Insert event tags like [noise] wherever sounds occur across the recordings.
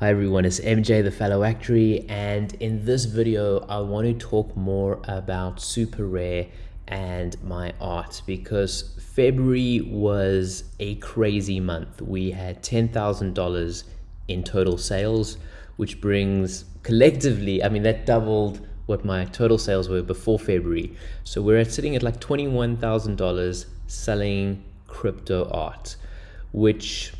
Hi everyone, it's MJ the Fellow Actuary and in this video I want to talk more about Super Rare and my art because February was a crazy month. We had $10,000 in total sales which brings collectively, I mean that doubled what my total sales were before February. So we're sitting at like $21,000 selling crypto art which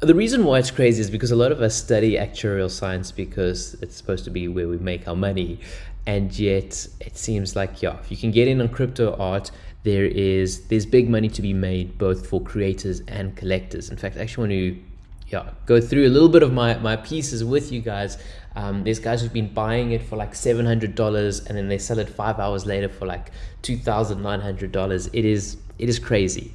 the reason why it's crazy is because a lot of us study actuarial science because it's supposed to be where we make our money. And yet it seems like, yeah, if you can get in on crypto art, there is there's big money to be made both for creators and collectors. In fact, I actually want to yeah, go through a little bit of my, my pieces with you guys. Um, there's guys who've been buying it for like $700 and then they sell it five hours later for like $2,900. It is, it is crazy.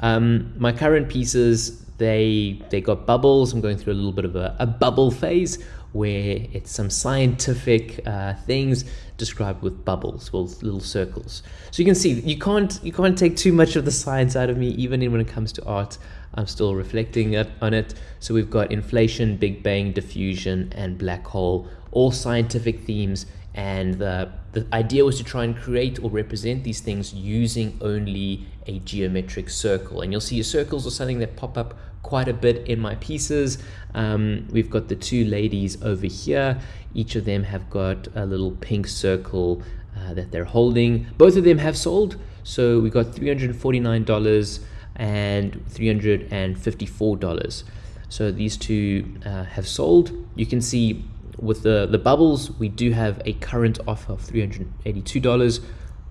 Um, my current pieces, they they got bubbles. I'm going through a little bit of a, a bubble phase where it's some scientific uh, things described with bubbles, well, little circles. So you can see you can't you can't take too much of the science out of me, even when it comes to art. I'm still reflecting on it. So we've got inflation, Big Bang, diffusion, and black hole, all scientific themes. And the, the idea was to try and create or represent these things using only a geometric circle. And you'll see your circles are something that pop up quite a bit in my pieces. Um, we've got the two ladies over here. Each of them have got a little pink circle uh, that they're holding. Both of them have sold. So we got $349 and $354. So these two uh, have sold. You can see with the, the bubbles, we do have a current offer of $382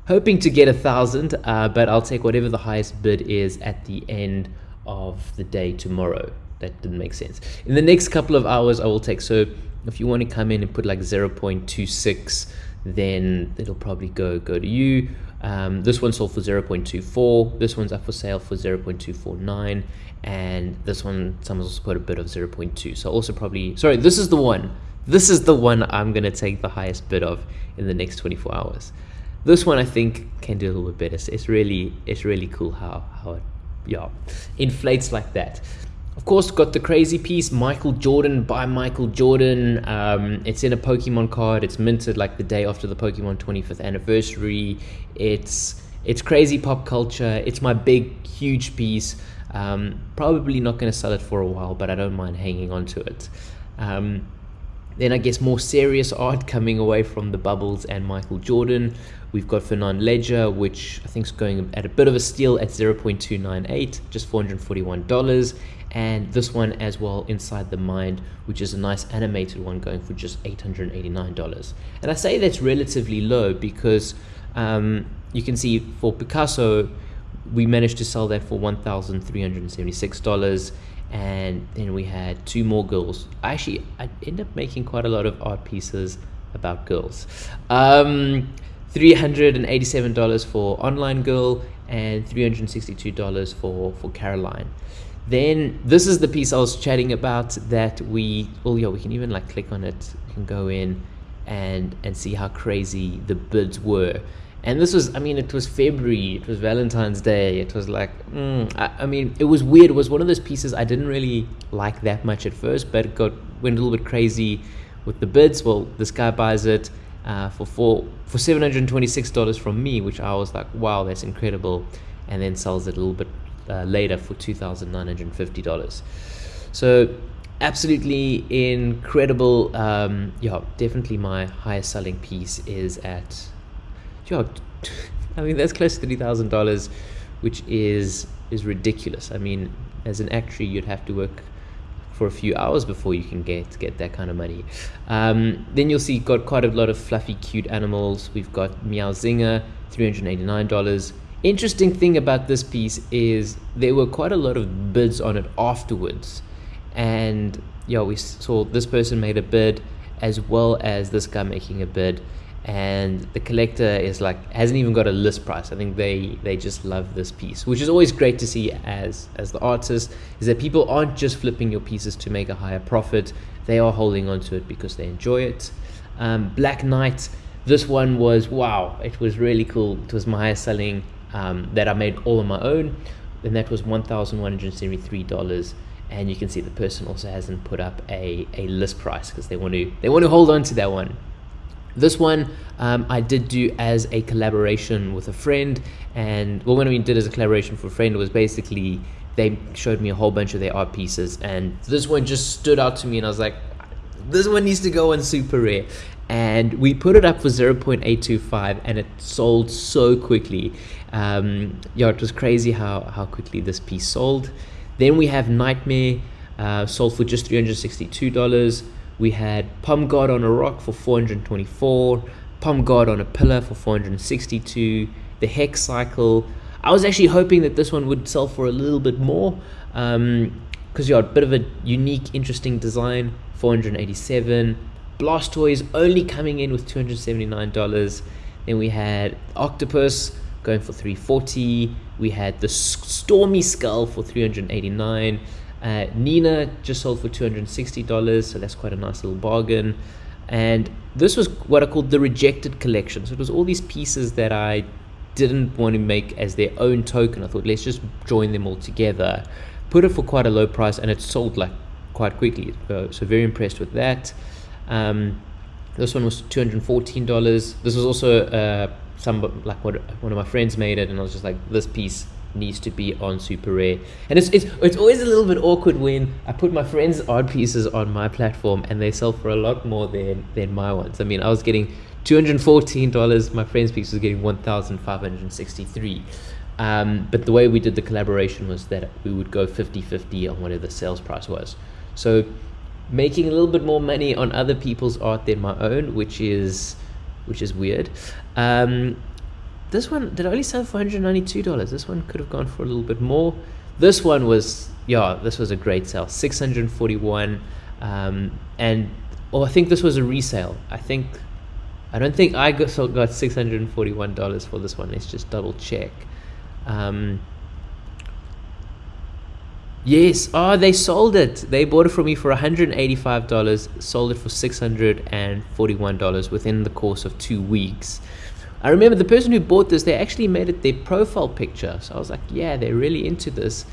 hoping to get a thousand uh, but I'll take whatever the highest bid is at the end of the day tomorrow. That didn't make sense. In the next couple of hours, I will take, so if you want to come in and put like 0.26, then it'll probably go, go to you. Um, this one sold for 0.24. This one's up for sale for 0.249. And this one, someone's also put a bit of 0.2. So also probably, sorry, this is the one. This is the one I'm going to take the highest bid of in the next 24 hours. This one I think can do a little bit better. It's, it's really, it's really cool how, how it yeah, inflates like that. Of course, got the crazy piece, Michael Jordan by Michael Jordan. Um, it's in a Pokemon card. It's minted like the day after the Pokemon 25th anniversary. It's it's crazy pop culture. It's my big, huge piece. Um, probably not going to sell it for a while, but I don't mind hanging on to it. Um, then I guess more serious art coming away from the Bubbles and Michael Jordan. We've got Fernand Léger, which I think is going at a bit of a steal at 0.298, just $441. And this one as well, Inside the Mind, which is a nice animated one going for just $889. And I say that's relatively low because um, you can see for Picasso, we managed to sell that for $1,376 and then we had two more girls. Actually, I ended up making quite a lot of art pieces about girls. Um, $387 for Online Girl and $362 for, for Caroline. Then this is the piece I was chatting about that we, oh yeah, we can even like click on it, we can go in and, and see how crazy the bids were. And this was, I mean, it was February, it was Valentine's Day, it was like, mm, I, I, mean, it was weird. It was one of those pieces I didn't really like that much at first, but got, went a little bit crazy with the bids. Well, this guy buys it uh, for four, for $726 from me, which I was like, wow, that's incredible. And then sells it a little bit uh, later for $2,950. So absolutely incredible. Um, yeah, definitely my highest selling piece is at, yeah, [laughs] I mean, that's close to $3,000, which is, is ridiculous. I mean, as an actuary, you'd have to work for a few hours before you can get get that kind of money. Um, then you'll see got quite a lot of fluffy, cute animals. We've got Meowzinger, $389. Interesting thing about this piece is there were quite a lot of bids on it afterwards. And yeah, we saw this person made a bid as well as this guy making a bid and the collector is like hasn't even got a list price. I think they they just love this piece which is always great to see as as the artist is that people aren't just flipping your pieces to make a higher profit. They are holding on to it because they enjoy it. Um, black knight this one was wow it was really cool. It was my highest selling um, that i made all on my own. And that was $1173 and you can see the person also hasn't put up a, a list price because they want to they want to hold on to that one this one um, I did do as a collaboration with a friend and well when we did as a collaboration for a friend was basically they showed me a whole bunch of their art pieces and this one just stood out to me and I was like this one needs to go on super rare. And we put it up for 0.825 and it sold so quickly. Um, yeah it was crazy how how quickly this piece sold. Then we have nightmare uh, sold for just $362 we had palm god on a rock for 424 palm god on a pillar for 462 the hex cycle i was actually hoping that this one would sell for a little bit more because um, you got a bit of a unique interesting design 487 Blastoise only coming in with $279. Then we had Octopus going for 340. We had the Stormy Skull for 389. Uh, Nina just sold for $260, so that's quite a nice little bargain. And this was what I called the rejected collection. So it was all these pieces that I didn't want to make as their own token. I thought let's just join them all together, put it for quite a low price, and it sold like quite quickly. So, very impressed with that. Um, this one was $214. This was also uh, some like what one of my friends made it, and I was just like, this piece needs to be on super rare. And it's it's it's always a little bit awkward when I put my friends' art pieces on my platform and they sell for a lot more than than my ones. I mean, I was getting two hundred fourteen dollars. My friend's piece was getting one thousand five hundred sixty three. Um, but the way we did the collaboration was that we would go 50-50 on whatever the sales price was. So making a little bit more money on other people's art than my own, which is which is weird. Um, this one did only sell for $192. This one could have gone for a little bit more. This one was yeah, this was a great sale, 641 um, and oh, I think this was a resale. I think I don't think I got, got $641 for this one. Let's just double check. Um, Yes. Oh, they sold it. They bought it from me for $185, sold it for $641 within the course of two weeks. I remember the person who bought this, they actually made it their profile picture. So I was like, yeah, they're really into this.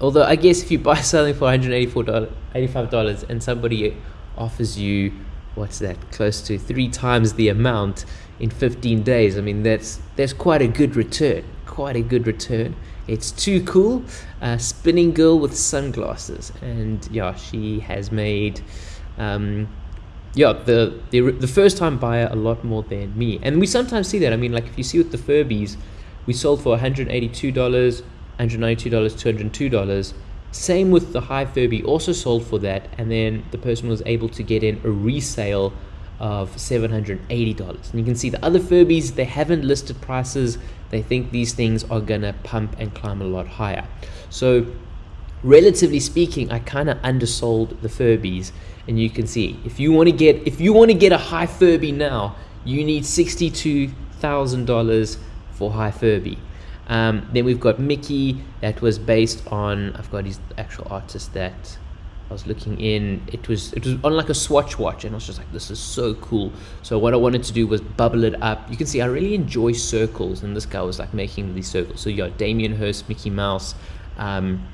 Although I guess if you buy [laughs] something for $184, $85 and somebody offers you, what's that, close to three times the amount in 15 days, I mean, that's, that's quite a good return. Quite a good return. It's too cool. Uh, spinning girl with sunglasses, and yeah, she has made. Um, yeah, the, the the first time buyer a lot more than me, and we sometimes see that. I mean, like if you see with the Furbies, we sold for one hundred eighty two dollars, one hundred ninety two dollars, two hundred two dollars. Same with the High Furby, also sold for that, and then the person was able to get in a resale of $780. And you can see the other Furbies, they haven't listed prices. They think these things are gonna pump and climb a lot higher. So relatively speaking, I kind of undersold the Furbies. And you can see, if you want to get if you want to get a high Furby now, you need $62,000 for high Furby. Um, then we've got Mickey that was based on, I've got his actual artist that I was looking in. It was it was on like a Swatch watch, and I was just like, this is so cool. So what I wanted to do was bubble it up. You can see I really enjoy circles, and this guy was like making these circles. So you got Damien Hirst, Mickey Mouse. Um,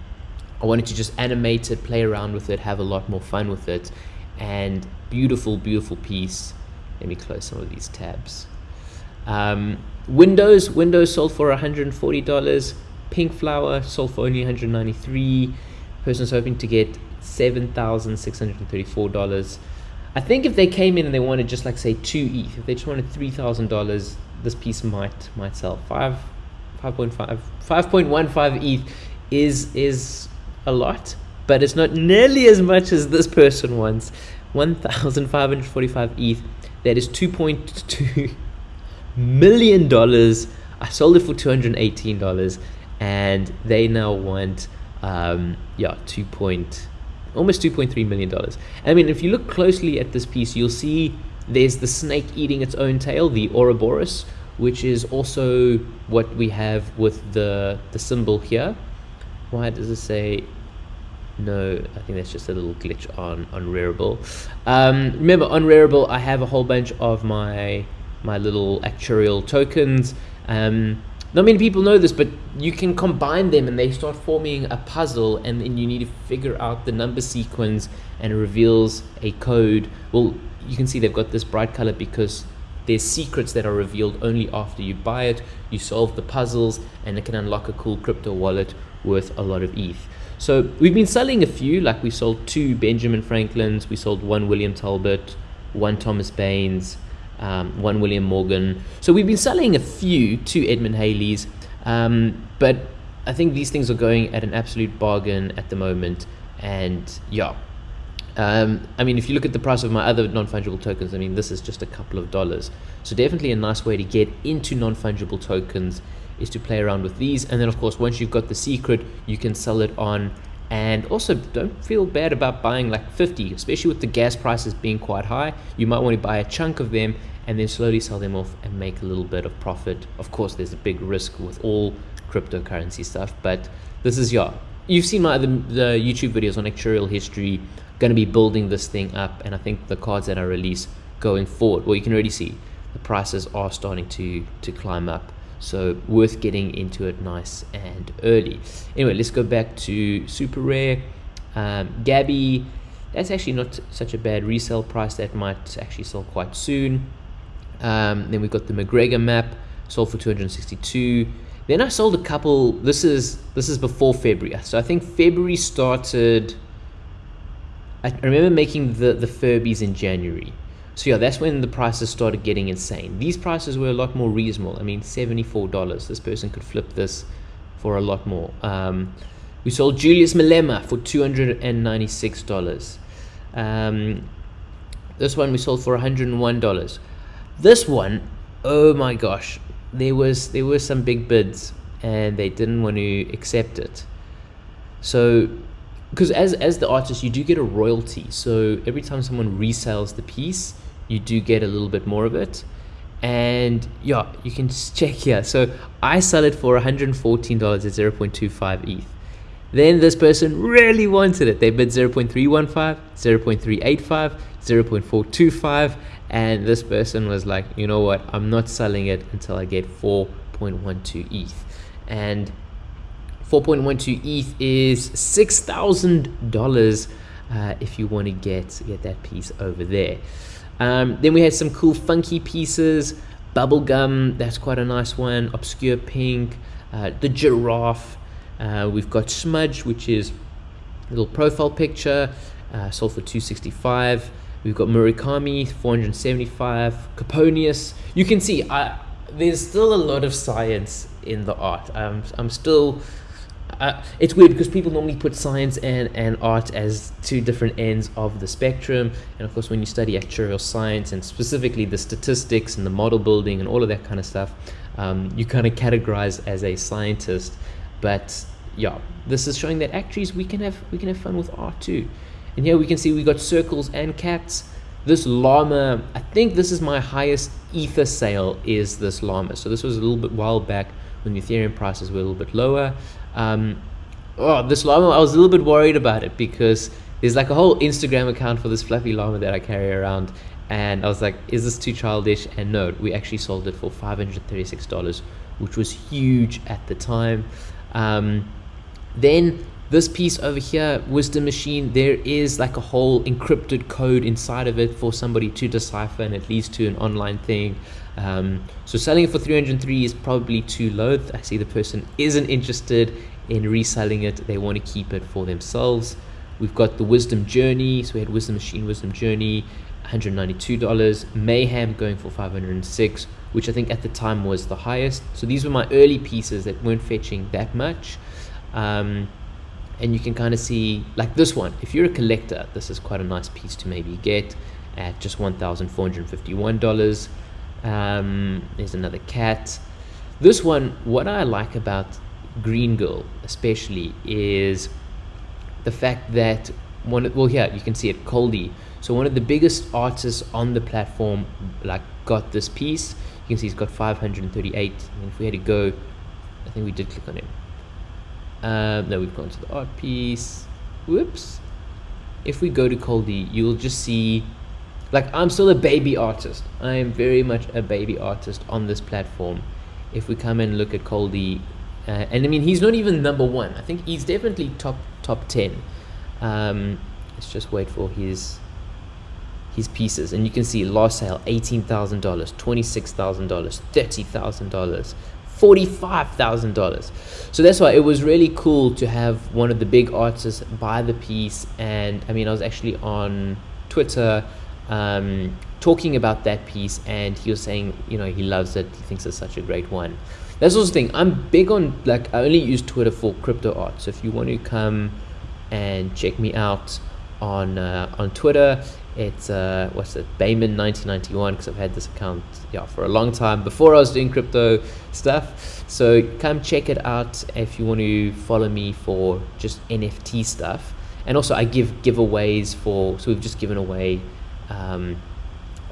I wanted to just animate it, play around with it, have a lot more fun with it, and beautiful, beautiful piece. Let me close some of these tabs. Um, Windows, Windows sold for $140. Pink Flower sold for only 193 Person's hoping to get $7,634. I think if they came in and they wanted just like say two ETH, if they just wanted three thousand dollars, this piece might might sell. Five, five point five, five point one five ETH is is a lot, but it's not nearly as much as this person wants. One thousand five hundred forty-five ETH. That is two point two [laughs] million dollars. I sold it for two hundred eighteen dollars, and they now want um, yeah two point almost $2.3 million. I mean, if you look closely at this piece, you'll see there's the snake eating its own tail, the Ouroboros, which is also what we have with the, the symbol here. Why does it say no, I think that's just a little glitch on on. Um, remember, on I have a whole bunch of my my little actuarial tokens. Um, not many people know this, but you can combine them and they start forming a puzzle, and then you need to figure out the number sequence, and it reveals a code. Well, you can see they've got this bright color because there's secrets that are revealed only after you buy it. You solve the puzzles, and it can unlock a cool crypto wallet worth a lot of ETH. So we've been selling a few, like we sold two Benjamin Franklin's, we sold one William Talbot, one Thomas Bayes, um, one William Morgan. So we've been selling a few to Edmund Halley's, um, but I think these things are going at an absolute bargain at the moment. And yeah, um, I mean, if you look at the price of my other non-fungible tokens, I mean, this is just a couple of dollars. So definitely a nice way to get into non-fungible tokens is to play around with these. And then of course, once you've got the secret, you can sell it on. And also don't feel bad about buying like 50 especially with the gas prices being quite high. You might want to buy a chunk of them and then slowly sell them off and make a little bit of profit. Of course there's a big risk with all cryptocurrency stuff but this is your, you've seen my other the youtube videos on actuarial history going to be building this thing up and i think the cards that i release going forward well you can already see the prices are starting to to climb up so worth getting into it nice and early. Anyway, let's go back to super rare. Um, Gabby, that's actually not such a bad resale price. That might actually sell quite soon. Um, then we've got the McGregor map, sold for 262. Then I sold a couple. This is this is before February. So I think February started. I remember making the the Furbies in January. So yeah, that's when the prices started getting insane. These prices were a lot more reasonable. I mean, $74. This person could flip this for a lot more. Um, we sold Julius Malema for $296. Um, this one we sold for $101. This one, oh my gosh, there was there were some big bids and they didn't want to accept it. So because as as the artist you do get a royalty. So every time someone resells the piece, you do get a little bit more of it. And yeah you can [laughs] check here. So i sell it for $114 at 0.25 eth then this person really wanted it. They bid 0.315 0.385 0.425 and this person was like you know what? I'm not selling it until i get 4.12 eth and 4.12 eth is $6000 uh, if you want to get get that piece over there um, then we had some cool funky pieces. Bubblegum, that's quite a nice one. Obscure Pink. Uh, the Giraffe. Uh, we've got Smudge, which is a little profile picture. Uh, sold for 265 We've got Murakami, 475 Caponius. You can see I, there's still a lot of science in the art. Um, I'm still uh, it's weird because people normally put science and, and art as two different ends of the spectrum. And of course, when you study actuarial science and specifically the statistics and the model building and all of that kind of stuff, um, you kind of categorize as a scientist. But yeah, this is showing that actuaries we can have we can have fun with art too. And here we can see we got circles and cats. This llama, I think this is my highest ether sale is this llama. So this was a little bit while back when the Ethereum prices were a little bit lower. Um, oh, this llama, I was a little bit worried about it because there's like a whole Instagram account for this fluffy llama that I carry around. And I was like, is this too childish? And no, we actually sold it for $536, which was huge at the time. Um, then this piece over here, Wisdom Machine, there is like a whole encrypted code inside of it for somebody to decipher and it leads to an online thing. Um, so selling it for 303 is probably too low. I see the person isn't interested in reselling it. They want to keep it for themselves. We've got the Wisdom Journey. So we had Wisdom Machine, Wisdom Journey, $192. Mayhem going for 506, which I think at the time was the highest. So these were my early pieces that weren't fetching that much. Um, and you can kind of see like this one if you're a collector this is quite a nice piece to maybe get at just $1,451 um, there's another cat. This one what I like about Green Girl especially is the fact that one well here you can see it Coldie. So one of the biggest artists on the platform like got this piece. You can see he's got 538 and if we had to go I think we did click on him. Um, now we've gone to the art piece. Whoops. If we go to Coldie, you'll just see, like I'm still a baby artist. I am very much a baby artist on this platform. if we come and look at Coldie, uh, and I mean he's not even number one. I think he's definitely top top ten. Um, let's just wait for his his pieces, and you can see last sale eighteen thousand dollars, twenty six thousand dollars, thirty thousand dollars. $45,000. So that's why it was really cool to have one of the big artists buy the piece. And I mean, I was actually on Twitter um, talking about that piece, and he was saying, you know, he loves it, he thinks it's such a great one. That's also the thing, I'm big on, like, I only use Twitter for crypto art. So if you want to come and check me out on uh, on Twitter, it's uh, what's it, Bayman 1991 because I've had this account yeah for a long time before I was doing crypto stuff. So come check it out if you want to follow me for just NFT stuff. And also I give giveaways for so we've just given away um,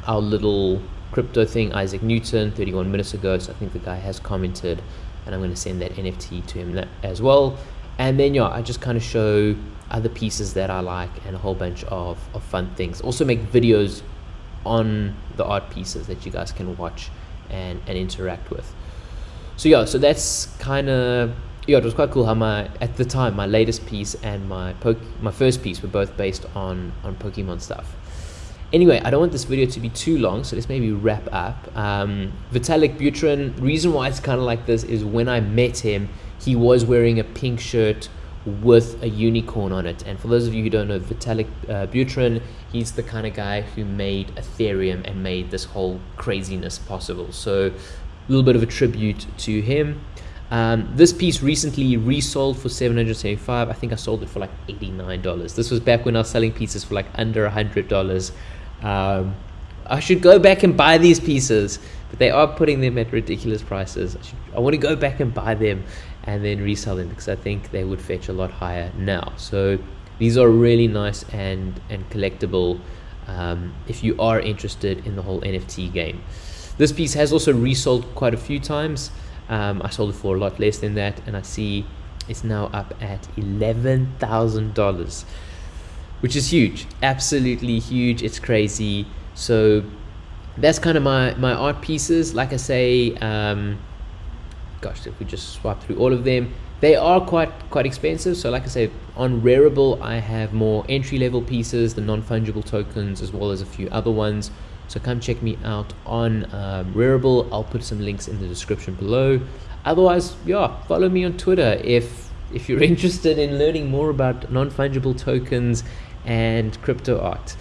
our little crypto thing Isaac Newton 31 minutes ago. So I think the guy has commented, and I'm going to send that NFT to him as well. And then yeah, I just kind of show other pieces that I like and a whole bunch of, of fun things. Also make videos on the art pieces that you guys can watch and, and interact with. So yeah, so that's kind of yeah, it was quite cool how my at the time my latest piece and my poke my first piece were both based on on Pokemon stuff. Anyway, I don't want this video to be too long, so let's maybe wrap up. Um, Vitalik Buterin, reason why it's kind of like this is when I met him, he was wearing a pink shirt with a unicorn on it. And for those of you who don't know Vitalik uh, Buterin, he's the kind of guy who made Ethereum and made this whole craziness possible. So a little bit of a tribute to him. Um, this piece recently resold for 775 I think I sold it for like $89 this was back when I was selling pieces for like under $100 um, I should go back and buy these pieces but they are putting them at ridiculous prices I, should, I want to go back and buy them and then resell them because I think they would fetch a lot higher now. So these are really nice and and collectible um, if you are interested in the whole NFT game. This piece has also resold quite a few times. Um, I sold it for a lot less than that, and I see it's now up at eleven thousand dollars, which is huge, absolutely huge. It's crazy. So that's kind of my my art pieces. Like I say. Um, gosh, if we just swipe through all of them, they are quite quite expensive. So like I say, on Rarible, I have more entry level pieces, the non-fungible tokens, as well as a few other ones. So come check me out on um, Rarible. I'll put some links in the description below. Otherwise, yeah, follow me on Twitter if if you're [laughs] interested in learning more about non-fungible tokens and crypto art.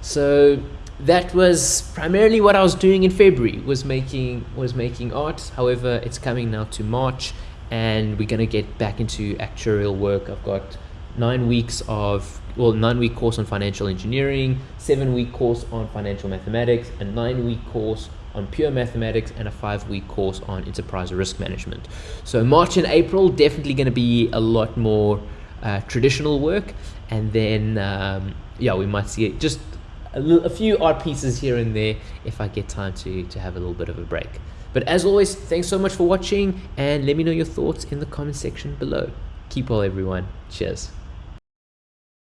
So that was primarily what I was doing in February was making was making art. However it's coming now to March and we're gonna get back into actuarial work. I've got nine weeks of well nine week course on financial engineering seven week course on financial mathematics a nine week course on pure mathematics and a five week course on enterprise risk management. So March and April definitely going to be a lot more uh, traditional work and then um, yeah we might see it just a, few art pieces here and there if I get time to, to have a little bit of a break. But as always, thanks so much for watching and let me know your thoughts in the comment section below. Keep well everyone. Cheers.